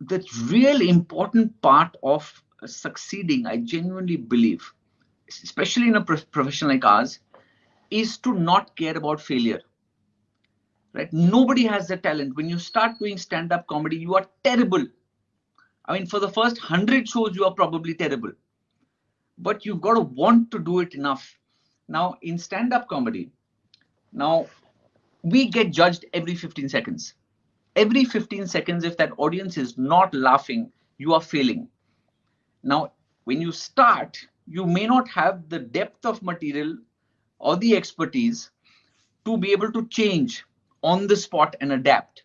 the real important part of succeeding, I genuinely believe, especially in a profession like ours, is to not care about failure. Right? Nobody has the talent. When you start doing stand-up comedy, you are terrible. I mean, for the first hundred shows, you are probably terrible. But you've got to want to do it enough. Now, in stand-up comedy, now we get judged every 15 seconds. Every 15 seconds, if that audience is not laughing, you are failing. Now, when you start, you may not have the depth of material or the expertise to be able to change on the spot and adapt.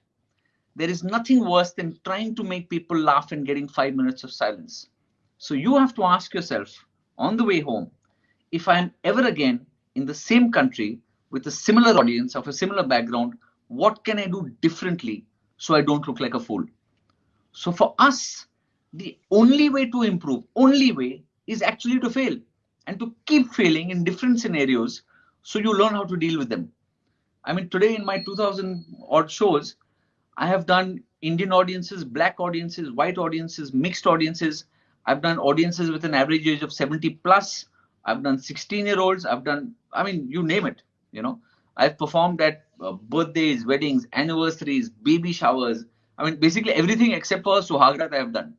There is nothing worse than trying to make people laugh and getting five minutes of silence. So you have to ask yourself on the way home, if I'm ever again in the same country with a similar audience of a similar background, what can I do differently so I don't look like a fool? So for us, the only way to improve, only way is actually to fail and to keep failing in different scenarios so you learn how to deal with them. I mean, today in my 2000 odd shows, I have done Indian audiences, black audiences, white audiences, mixed audiences. I've done audiences with an average age of 70 plus. I've done 16 year olds. I've done, I mean, you name it, you know. I've performed at uh, birthdays, weddings, anniversaries, baby showers. I mean, basically everything except for Suhagrat I have done.